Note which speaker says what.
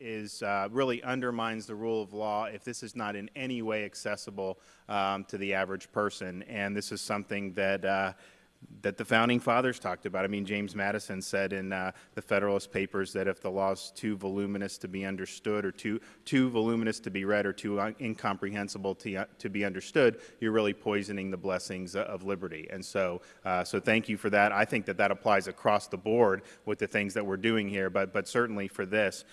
Speaker 1: is uh, really undermines the rule of law if this is not in any way accessible um, to the average person. And this is something that uh, that the founding fathers talked about. I mean, James Madison said in uh, the Federalist Papers that if the law is too voluminous to be understood or too, too voluminous to be read or too uh, incomprehensible to, uh, to be understood, you're really poisoning the blessings uh, of liberty. And so, uh, so thank you for that. I think that that applies across the board with the things that we're doing here, but, but certainly for this.